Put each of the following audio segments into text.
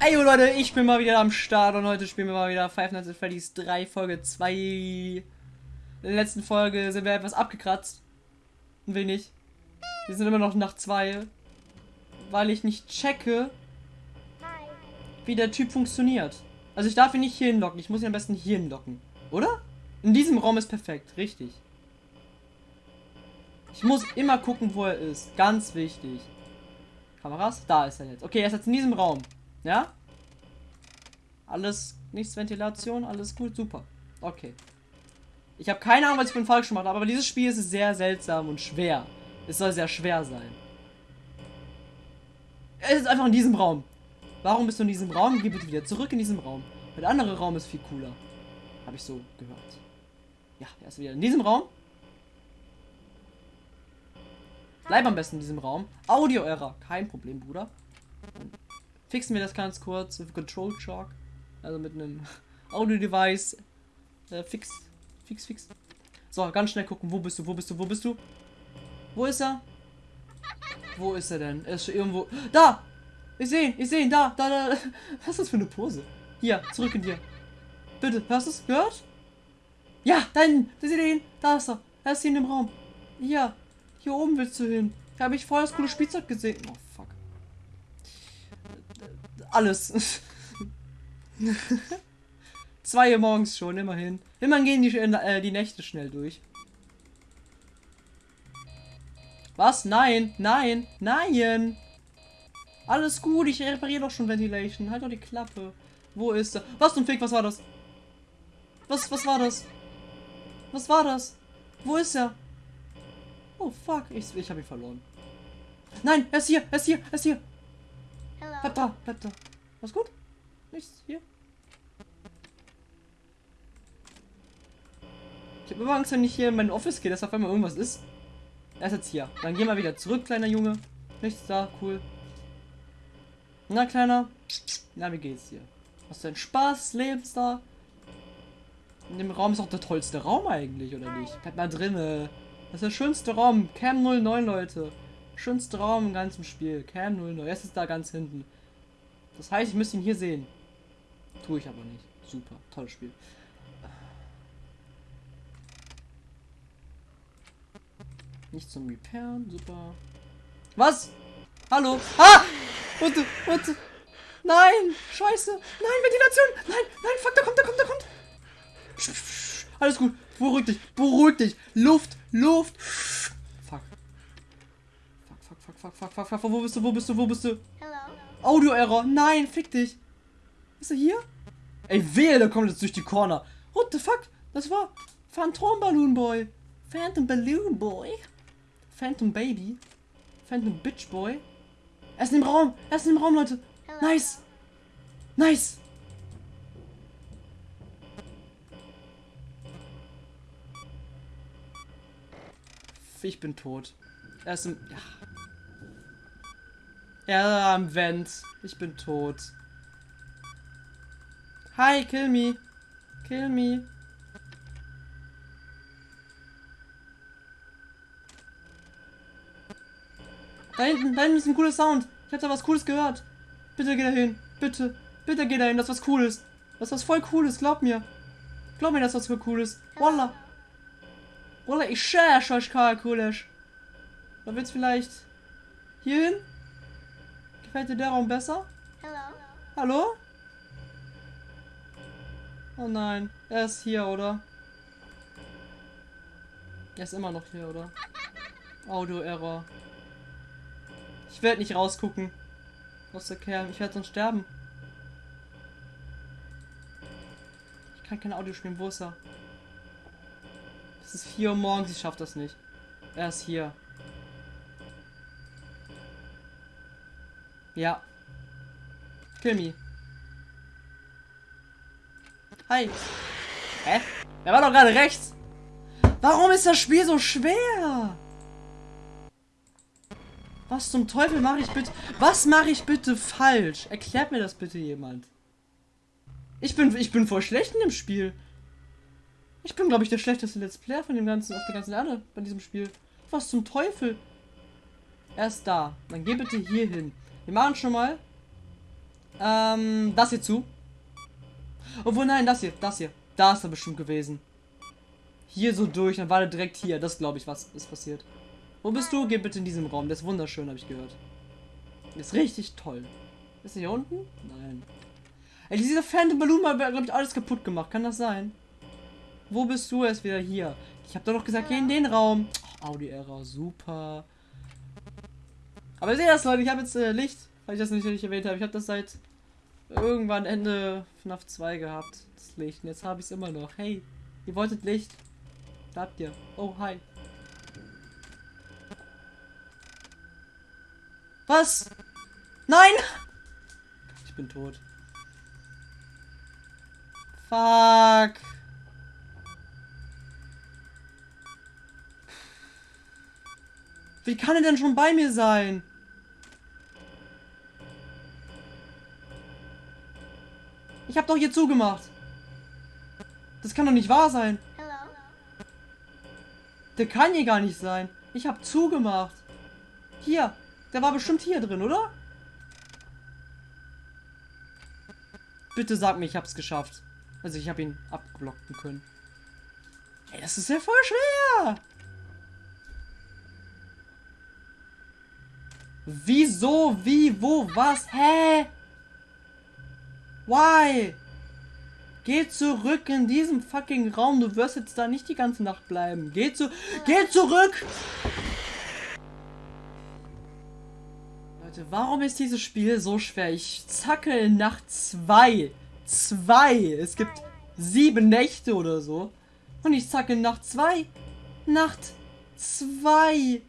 Ey Leute, ich bin mal wieder am Start und heute spielen wir mal wieder Five Nights at Freddy's 3 Folge 2. In der letzten Folge sind wir etwas abgekratzt. Ein wenig. Wir sind immer noch nach 2. Weil ich nicht checke, wie der Typ funktioniert. Also ich darf ihn nicht hier hinlocken, ich muss ihn am besten hier hinlocken. Oder? In diesem Raum ist perfekt, richtig. Ich muss immer gucken, wo er ist. Ganz wichtig. Kameras? Da ist er jetzt. Okay, er ist jetzt in diesem Raum. Ja? Alles, nichts Ventilation, alles gut, super. Okay. Ich habe keine Ahnung, was ich bin falsch gemacht habe, aber dieses Spiel ist sehr seltsam und schwer. Es soll sehr schwer sein. Er ist einfach in diesem Raum. Warum bist du in diesem Raum? Geh bitte wieder zurück in diesem Raum. Der andere Raum ist viel cooler. Habe ich so gehört. Ja, er ist wieder in diesem Raum. Bleib am besten in diesem Raum. Audio-Error. Kein Problem, Bruder. Fixen wir das ganz kurz mit Control Shock. Also mit einem Audio-Device. Äh, fix. Fix, fix. So, ganz schnell gucken. Wo bist du? Wo bist du? Wo bist du? Wo ist er? Wo ist er denn? Er ist irgendwo. Da! Ich sehe ihn, ich sehe ihn, da, da, da. Was ist das für eine Pose? Hier, zurück in dir. Bitte, hörst du es? Gehört? Ja, da hinten, da seht ihn. Da ist er. Er ist hier in dem Raum. Hier, hier oben willst du hin. Da habe ich vorher das coole Spielzeug gesehen. Oh. Alles. Zwei Uhr morgens schon, immerhin. Immerhin gehen die, äh, die Nächte schnell durch. Was? Nein, nein, nein. Alles gut, ich repariere doch schon Ventilation. Halt doch die Klappe. Wo ist er? Was zum Fick, was war das? Was, was war das? Was war das? Wo ist er? Oh fuck, ich, ich habe ihn verloren. Nein, er ist hier, er ist hier, er ist hier. Hello. Bleib da, bleib da. Was gut? Nichts hier. Ich habe immer Angst, wenn ich hier in mein Office gehe, dass auf einmal irgendwas ist. Er ist jetzt hier. Dann geh mal wieder zurück, kleiner Junge. Nichts da, cool. Na, Kleiner? Na, wie geht's dir? Hast du einen Spaß? Lebst da? In dem Raum ist auch der tollste Raum eigentlich, oder nicht? Bleib mal drinne. Das ist der schönste Raum. Cam 09, Leute. Schönste Raum im ganzen Spiel. Cam 09. Es ist da ganz hinten. Das heißt, ich müsste ihn hier sehen. Tue ich aber nicht. Super. Tolles Spiel. Nicht zum Repairen. Super. Was? Hallo? Ah! Und, und, nein, scheiße, nein, Ventilation, nein, nein, fuck, da kommt, da kommt, da kommt. Alles gut, beruhig dich, beruhig dich, Luft, Luft. Fuck. Fuck, fuck, fuck, wo bist du, wo bist du, wo bist du? Hello. Audio-Error, nein, fick dich. Ist er hier? Ey, wehe, der kommt jetzt durch die Corner. What the fuck? Das war Phantom Balloon Boy. Phantom Balloon Boy. Phantom Baby. Phantom Bitch Boy. Er ist dem Raum. Er ist dem Raum, Leute. Hello. Nice. Nice. Ich bin tot. Er ist im... Ja. Er am Vent. Ich bin tot. Hi, kill me. Kill me. Da hinten, da hinten ist ein cooler Sound. Ich hab da was Cooles gehört. Bitte geh da hin. Bitte. Bitte geh da hin. Das ist was Cooles. Das ist was voll Cooles. Glaub mir. Glaub mir, das ist was Cooles. Wallah. Wallah, ich schär, euch Cooles. Da wird's vielleicht hier hin? Gefällt dir der Raum besser? Hello. Hallo? Oh nein. Er ist hier, oder? Er ist immer noch hier, oder? Audio-Error. Ich werde nicht rausgucken. Aus der Kerl. Ich werde sonst sterben. Ich kann kein Audio spielen. Wo ist er? Es ist 4 Uhr morgens. Ich schaff das nicht. Er ist hier. Ja. Kill me. Hi. Hä? Er war doch gerade rechts. Warum ist das Spiel so schwer? Was zum Teufel mache ich bitte? Was mache ich bitte falsch? Erklärt mir das bitte jemand. Ich bin, ich bin voll schlecht in dem Spiel. Ich bin, glaube ich, der schlechteste Let's Player von dem ganzen, auf der ganzen Erde bei diesem Spiel. Was zum Teufel? Er ist da. Dann geh bitte hier hin. Wir machen schon mal Ähm, das hier zu. Obwohl, nein, das hier, das hier. Da ist er bestimmt gewesen. Hier so durch, dann war er direkt hier. Das glaube ich, was ist passiert. Wo bist du? Geh bitte in diesem Raum. Der ist wunderschön, habe ich gehört. Ist richtig toll. Ist er hier unten? Nein. Ey, dieser Phantom Balloon hat, glaube ich, alles kaputt gemacht. Kann das sein? Wo bist du? Er ist wieder hier. Ich habe doch noch gesagt, geh in den Raum. Oh, Audio-Error, super. Aber ihr seht das, Leute. Ich habe jetzt äh, Licht, weil ich das nicht erwähnt habe. Ich habe das seit irgendwann Ende FNAF 2 gehabt. Das Licht. Und jetzt habe ich es immer noch. Hey, ihr wolltet Licht. Da habt ihr. Oh, hi. Was? Nein! Ich bin tot. Fuck. Wie kann er denn schon bei mir sein? Ich habe doch hier zugemacht. Das kann doch nicht wahr sein. Der kann hier gar nicht sein. Ich habe zugemacht. Hier. Der war bestimmt hier drin, oder? Bitte sag mir, ich hab's geschafft. Also ich habe ihn abblocken können. Ey, das ist ja voll schwer. Wieso? Wie? Wo? Was? Hä? Why? Geh zurück in diesem fucking Raum. Du wirst jetzt da nicht die ganze Nacht bleiben. Geh zu... Geh zurück! Leute, warum ist dieses Spiel so schwer? Ich zackel nach zwei. Zwei. Es gibt sieben Nächte oder so. Und ich zackel nach zwei. Nacht zwei.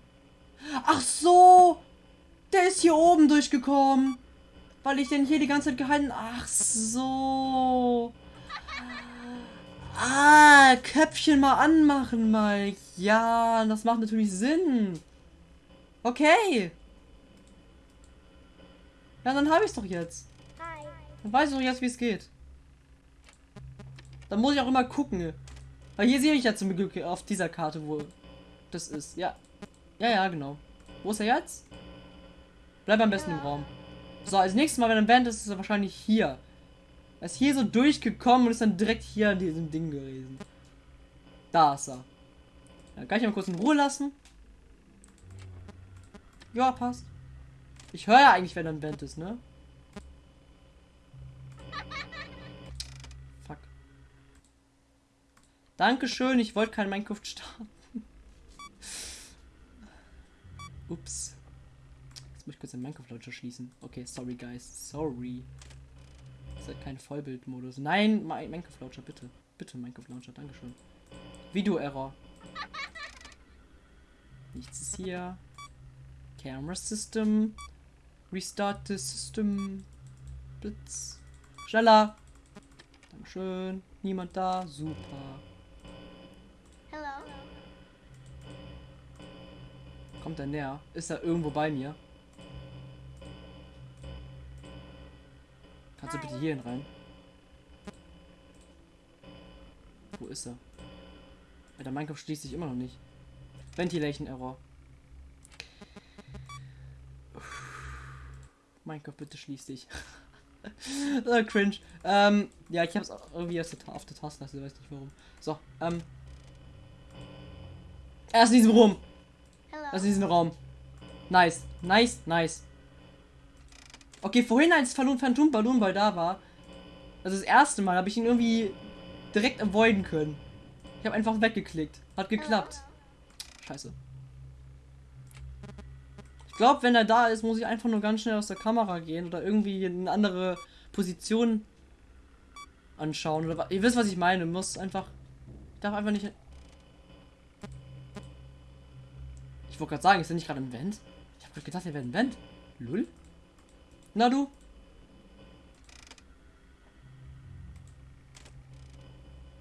Ach so. Der ist hier oben durchgekommen. Weil ich den hier die ganze Zeit gehalten... Ach so. Ah, Köpfchen mal anmachen, Mike. Ja, das macht natürlich Sinn. Okay. Ja, dann habe ich es doch jetzt. Dann weiß ich doch jetzt, wie es geht. Dann muss ich auch immer gucken. Weil hier sehe ich ja zum Glück auf dieser Karte, wo das ist. Ja. Ja, ja, genau. Wo ist er jetzt? Bleib am besten im Raum. So, als nächstes Mal, wenn er ein Band ist, ist er wahrscheinlich hier. Er ist hier so durchgekommen und ist dann direkt hier an diesem Ding gewesen. Da ist er. Ja, kann ich mal kurz in Ruhe lassen? Ja, passt. Ich höre ja eigentlich, wenn er ein Band ist, ne? Fuck. Dankeschön, ich wollte kein Minecraft starten. Ups. Jetzt muss ich kurz den Minecraft-Launcher schließen. Okay, sorry, guys. Sorry. Das ist halt kein Vollbildmodus. Nein, Minecraft-Launcher, bitte. Bitte, Minecraft-Launcher, Dankeschön. Video-Error. Nichts ist hier. Camera System. Restart the System. Blitz. Schneller. Dankeschön. Niemand da. Super. Hello. Kommt er näher? Ist er irgendwo bei mir? Kannst du bitte hierhin rein? Wo ist er? Der Minecraft schließt sich immer noch nicht. Ventilation Error. Minecraft, bitte schließ dich. oh, cringe. Ähm, ja, ich hab's auch irgendwie auf der, auf der Taskleiste, weiß nicht warum. So, ähm. Er ist in diesem Raum. Er ist in diesem Raum. Nice, nice, nice. Okay, vorhin als Phantom Balloon Ball da war, also das erste Mal, habe ich ihn irgendwie direkt avoiden können. Ich habe einfach weggeklickt. Hat geklappt. Scheiße. Ich glaube, wenn er da ist, muss ich einfach nur ganz schnell aus der Kamera gehen oder irgendwie in eine andere Position anschauen. Oder ihr wisst, was ich meine. Muss einfach. Ich darf einfach nicht. Ich wollte gerade sagen, ist er nicht gerade im Vent? Ich habe gerade gedacht, er wäre im Vent. Lull? Na du?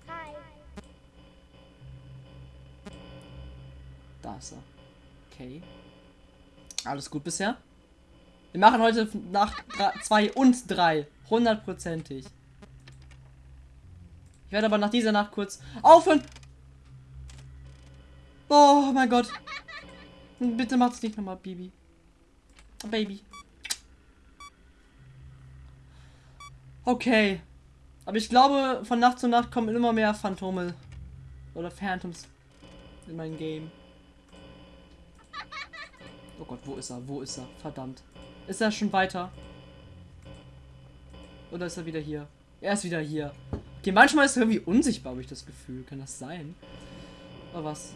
Hi. Da ist er. Okay. Alles gut bisher? Wir machen heute nach 2 und 3. Hundertprozentig. Ich werde aber nach dieser Nacht kurz aufhören. Oh mein Gott. Bitte macht's nicht nochmal, Baby. Baby. Okay. Aber ich glaube, von Nacht zu Nacht kommen immer mehr Phantome. Oder Phantoms in mein Game. Oh Gott, wo ist er? Wo ist er? Verdammt. Ist er schon weiter? Oder ist er wieder hier? Er ist wieder hier. Okay, manchmal ist er irgendwie unsichtbar, habe ich das Gefühl. Kann das sein? Oder was?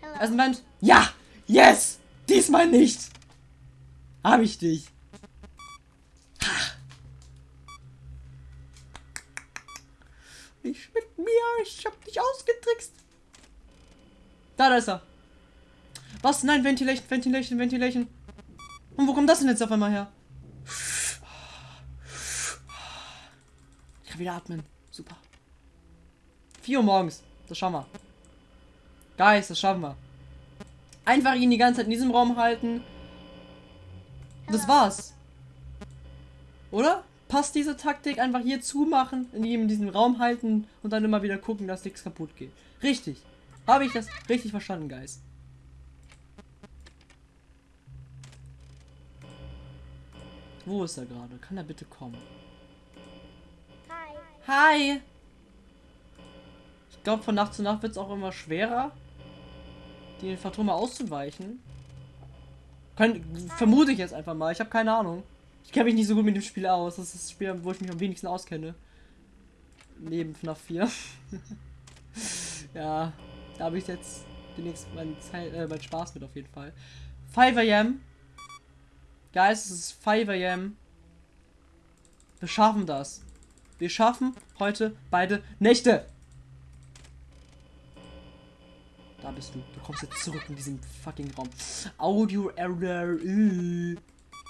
Hello. Also. Ja! Yes! Diesmal nicht! Hab ich dich. Ha. Nicht mit mir, ich hab dich ausgetrickst. Da, da ist er. Was? Nein, Ventilation, Ventilation, Ventilation. Und wo kommt das denn jetzt auf einmal her? Ich kann wieder atmen. Super. 4 Uhr morgens. Das schaffen wir. Guys, das schaffen wir. Einfach ihn die ganze Zeit in diesem Raum halten. Das war's. Oder? Passt diese Taktik einfach hier zumachen, in ihm in diesem Raum halten und dann immer wieder gucken, dass nichts kaputt geht. Richtig. Habe ich das richtig verstanden, Guys? Wo ist er gerade? Kann er bitte kommen? Hi. Hi! Ich glaube, von Nacht zu Nacht wird es auch immer schwerer, den Phantome auszuweichen. Könnt, vermute ich jetzt einfach mal. Ich habe keine Ahnung. Ich kenne mich nicht so gut mit dem Spiel aus. Das ist das Spiel, wo ich mich am wenigsten auskenne. Neben FNAF 4. ja, da habe ich jetzt demnächst meinen, Zeit, äh, meinen Spaß mit auf jeden Fall. 5 am. Guys, es ist 5 am. Wir schaffen das. Wir schaffen heute beide Nächte. Da bist du. Du kommst jetzt zurück in diesen fucking Raum. Audio Error.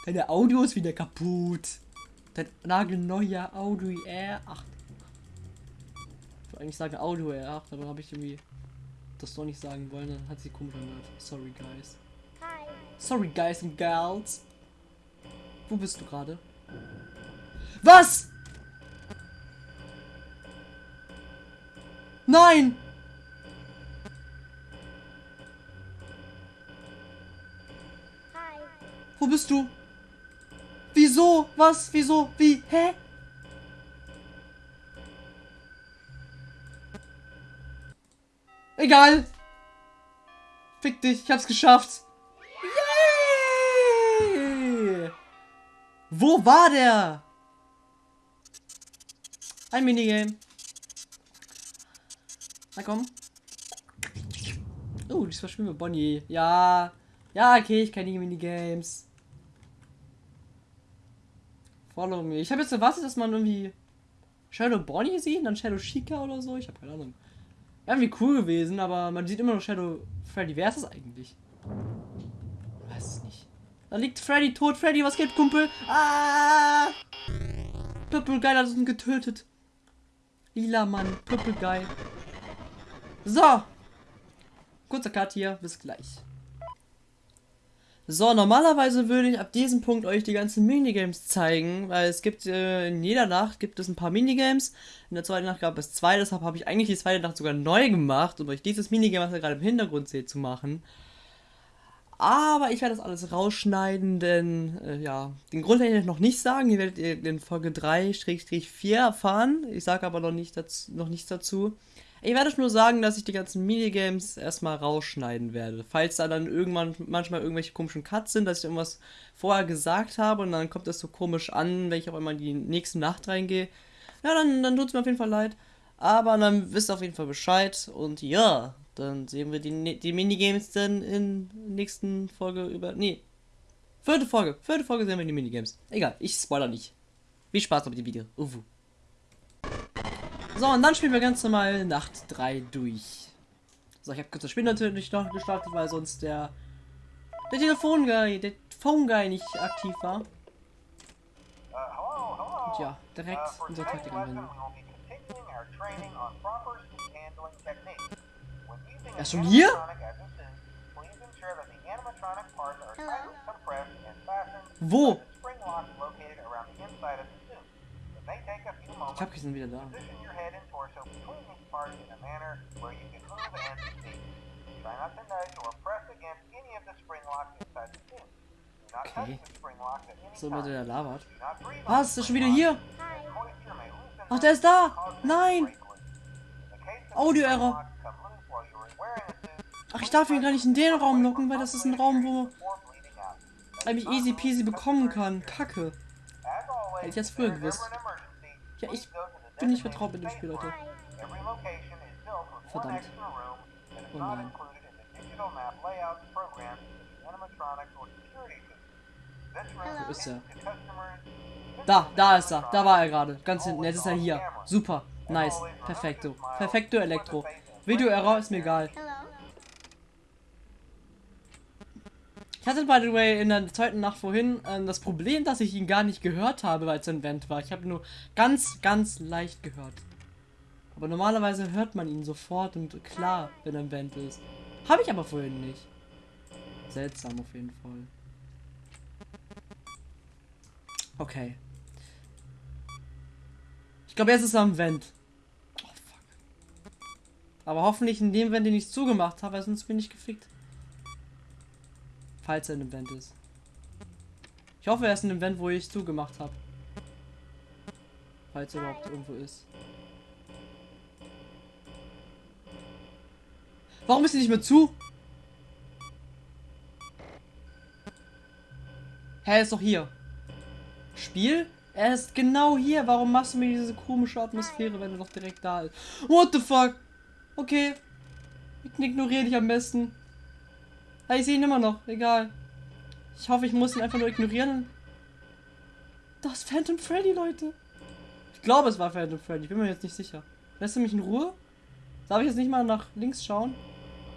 Deine Audio ist wieder kaputt. Dein nagelneuer Audio R8. Ich wollte eigentlich sagen Audio R8, aber habe ich irgendwie das doch nicht sagen wollen. Dann hat sie komisch angehört. Sorry, guys. Hi. Sorry, guys and girls. Wo bist du gerade? Was? Nein! Hi. Wo bist du? Wieso? Was? Wieso? Wie? Hä? Egal. Fick dich, ich hab's geschafft. Yay! Wo war der? Ein Minigame. Na komm. Oh, diesmal spielen wir Bonnie. Ja. Ja, okay, ich kenne die Minigames. Follow me. Ich habe jetzt erwartet, dass man irgendwie Shadow Bonnie sieht dann Shadow Chica oder so. Ich habe keine Ahnung. Irgendwie cool gewesen, aber man sieht immer noch Shadow Freddy. Wer ist das eigentlich? Ich weiß es nicht. Da liegt Freddy tot. Freddy, was geht, Kumpel? Ah! Purple Guy hat uns getötet. Lila Mann, Purple Guy. So. Kurzer Cut hier. Bis gleich. So, normalerweise würde ich ab diesem Punkt euch die ganzen Minigames zeigen, weil es gibt äh, in jeder Nacht gibt es ein paar Minigames. In der zweiten Nacht gab es zwei, deshalb habe ich eigentlich die zweite Nacht sogar neu gemacht, um euch dieses Minigame, was ihr gerade im Hintergrund seht, zu machen. Aber ich werde das alles rausschneiden, denn äh, ja, den Grund werde ich noch nicht sagen. Ihr werdet ihr in Folge 3-4 erfahren. Ich sage aber noch, nicht dazu, noch nichts dazu. Ich werde nur sagen, dass ich die ganzen Minigames erstmal rausschneiden werde. Falls da dann irgendwann manchmal irgendwelche komischen Cuts sind, dass ich irgendwas vorher gesagt habe und dann kommt das so komisch an, wenn ich auf einmal in die nächste Nacht reingehe. Ja, dann, dann tut es mir auf jeden Fall leid. Aber dann wisst ihr auf jeden Fall Bescheid. Und ja, dann sehen wir die, die Minigames dann in der nächsten Folge über. Nee. Vierte Folge. Vierte Folge sehen wir die Minigames. Egal, ich spoiler nicht. Viel Spaß mit dem Video. Uwu. So, und dann spielen wir ganz normal Nacht 3 durch. So, ich habe kurz das Spiel natürlich noch gestartet, weil sonst der der Telefonguy, der Phone Guy nicht aktiv war. Und ja, direkt Uh, unsere Taktik anwenden. Ja, schon hier? Wo? Ich hab sind wieder da. Okay. So mit der Lava. Was? Ist er schon wieder hier? Hi. Ach, der ist da! Nein! Audio-Error. Ach, ich darf ihn gar nicht in den Raum locken, weil das ist ein Raum, wo mich easy peasy bekommen kann. Kacke. Hätte ich das früher gewusst. Ja, ich bin nicht vertraut mit dem Spiel, Leute. Verdammt. Oh nein. Wo ist er? Da, da ist er. Da war er gerade. Ganz hinten. Jetzt ist er hier. Super. Nice. Perfekto. Perfekto Elektro. Video-Error ist mir egal. Ich hatte, by the way, in der zweiten Nacht vorhin ähm, das Problem, dass ich ihn gar nicht gehört habe, weil es ein Vent war. Ich habe nur ganz, ganz leicht gehört. Aber normalerweise hört man ihn sofort und klar, wenn er ein Vent ist. Habe ich aber vorhin nicht. Seltsam auf jeden Fall. Okay. Ich glaube, jetzt ist er am Vent. Oh, fuck. Aber hoffentlich in dem Vent, den ich zugemacht habe, sonst bin ich gefickt. Falls er in einem Vent ist. Ich hoffe, er ist in einem Vent, wo ich zugemacht habe. Falls er überhaupt irgendwo ist. Warum ist er nicht mehr zu? Hä, er ist doch hier. Spiel? Er ist genau hier. Warum machst du mir diese komische Atmosphäre, wenn er doch direkt da ist? What the fuck? Okay. Ich ignoriere dich am besten. Ja, ich sehe ihn immer noch. Egal. Ich hoffe, ich muss ihn einfach nur ignorieren. Das Phantom Freddy, Leute. Ich glaube, es war Phantom Freddy. Ich bin mir jetzt nicht sicher. Lässt du mich in Ruhe? Darf ich jetzt nicht mal nach links schauen?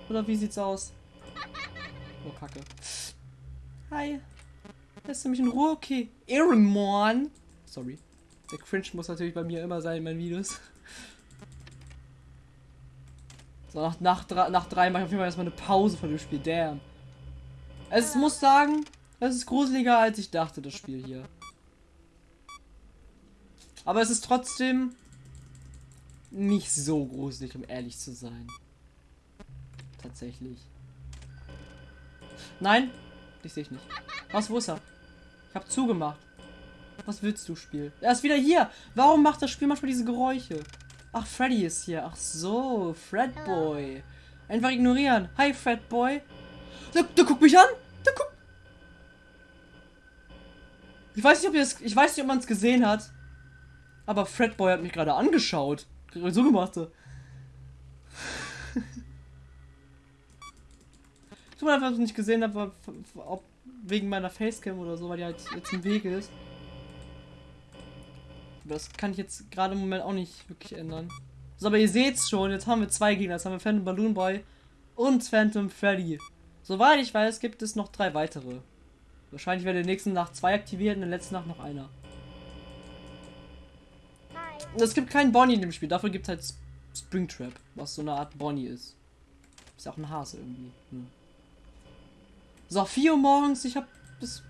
Oder wie sieht's aus? Oh, Kacke. Hi. Lässt du mich in Ruhe? Okay. Ehrenmann. Sorry. Der Cringe muss natürlich bei mir immer sein in meinen Videos. So, nach, nach, nach drei mache ich auf jeden Fall erstmal eine Pause von dem Spiel. Damn. Es muss sagen, es ist gruseliger als ich dachte, das Spiel hier. Aber es ist trotzdem nicht so gruselig, um ehrlich zu sein. Tatsächlich. Nein, dich sehe ich nicht. Was, wo ist er? Ich habe zugemacht. Was willst du, Spiel? Er ist wieder hier. Warum macht das Spiel manchmal diese Geräusche? Ach, Freddy ist hier. Ach so, Fredboy. Einfach ignorieren. Hi, Fredboy. Der, der guckt mich an. Der guckt. Ich weiß nicht, ob ihr es, ich weiß nicht, ob man es gesehen hat. Aber Fredboy hat mich gerade angeschaut. So gemacht. Tut mir leid, dass ich es nicht gesehen habe, ob wegen meiner Facecam oder so, weil die halt jetzt im Weg ist. Das kann ich jetzt gerade im Moment auch nicht wirklich ändern. So, aber ihr seht's schon, jetzt haben wir zwei Gegner. Jetzt haben wir Phantom Balloon Boy und Phantom Freddy. Soweit ich weiß, gibt es noch drei weitere. Wahrscheinlich wird in der nächsten Nacht zwei aktiviert und in der letzten Nacht noch einer. Es gibt keinen Bonnie in dem Spiel, dafür gibt es halt Springtrap, was so eine Art Bonnie ist. Ist ja auch ein Hase irgendwie. Hm. So, 4 Uhr morgens, ich habe das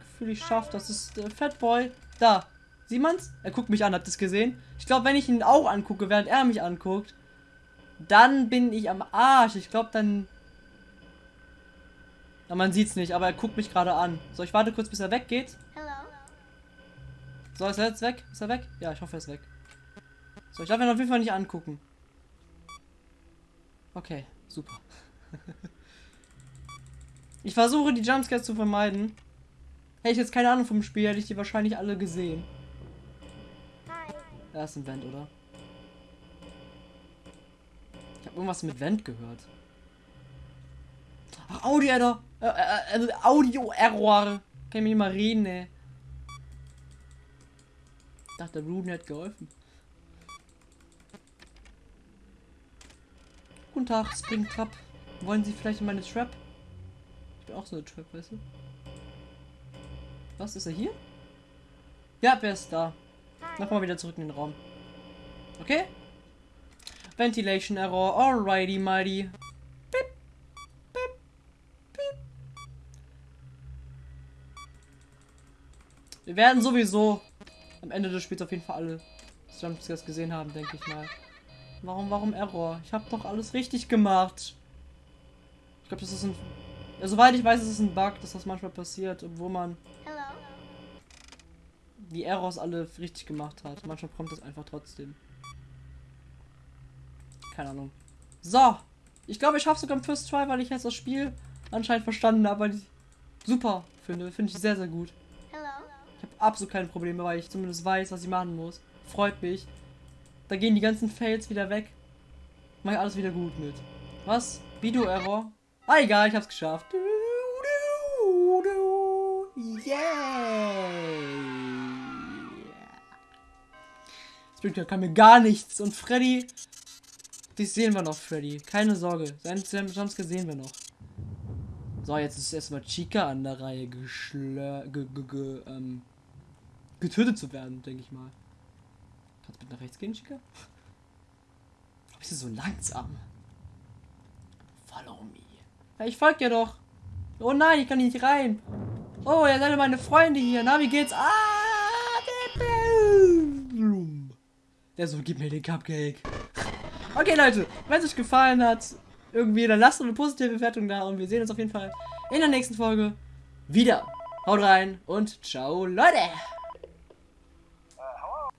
Gefühl, ich schaff das. ist äh, Fatboy. Da. Sieht man's? Er guckt mich an, habt ihr das gesehen? Ich glaube, wenn ich ihn auch angucke, während er mich anguckt, dann bin ich am Arsch. Ich glaube, dann. Ja, man sieht's nicht, aber er guckt mich gerade an. So, ich warte kurz, bis er weggeht. Hello. So, ist er jetzt weg? Ist er weg? Ja, ich hoffe, er ist weg. So, ich darf ihn auf jeden Fall nicht angucken. Okay, super. ich versuche, die Jumpscares zu vermeiden. Hätte ich jetzt keine Ahnung vom Spiel, hätte ich die wahrscheinlich alle gesehen. Er ist ein Vent, oder? Ich habe irgendwas mit Vent gehört. Ach, Audio-Error. Äh, äh, äh, Audio-Error. Kann ich mich mal reden, ey. Ich dachte, der Ruben hat geholfen. Guten Tag, Springtrap. Wollen Sie vielleicht in meine Trap? Ich bin auch so eine Trap, weißt du? Was, ist er hier? Ja, wer ist da? Mach mal wieder zurück in den Raum. Okay? Ventilation Error, alrighty mighty. Beep, beep, beep. Wir werden sowieso am Ende des Spiels auf jeden Fall alle Jumpscares gesehen haben, denke ich mal. Warum, warum Error? Ich habe doch alles richtig gemacht. Ich glaube, das ist ein Ja, soweit ich weiß, ist es ein Bug, dass das manchmal passiert, obwohl man Hello. Die Errors alle richtig gemacht hat. Manchmal kommt es einfach trotzdem. Keine Ahnung. So. Ich glaube, ich schaffe sogar im First Try, weil ich jetzt das Spiel anscheinend verstanden habe, weil ich super finde. Finde ich sehr, sehr gut. Ich habe absolut keine Probleme, weil ich zumindest weiß, was ich machen muss. Freut mich. Da gehen die ganzen Fails wieder weg. Mach ich alles wieder gut mit. Was? Video-Error? Ah, egal, ich hab's geschafft. Du, du, Springtrap kann mir gar nichts. Und Freddy. Dich sehen wir noch, Freddy. Keine Sorge. Seinen Jumpscare sehen wir noch. So, jetzt ist erstmal Chica an der Reihe geschlö ge ge ge ähm, getötet zu werden, denke ich mal. Kannst du bitte nach rechts gehen, Chica? Warum bist du so langsam? Follow me. Ja, ich folg dir doch. Oh nein, ich kann nicht rein. Oh, ihr seid meine Freunde hier. Na, wie geht's? Ah! Der so, gib mir den Cupcake. Okay, Leute, wenn es euch gefallen hat, irgendwie, dann lasst eine positive Bewertung da und wir sehen uns auf jeden Fall in der nächsten Folge wieder. Haut rein und ciao, Leute!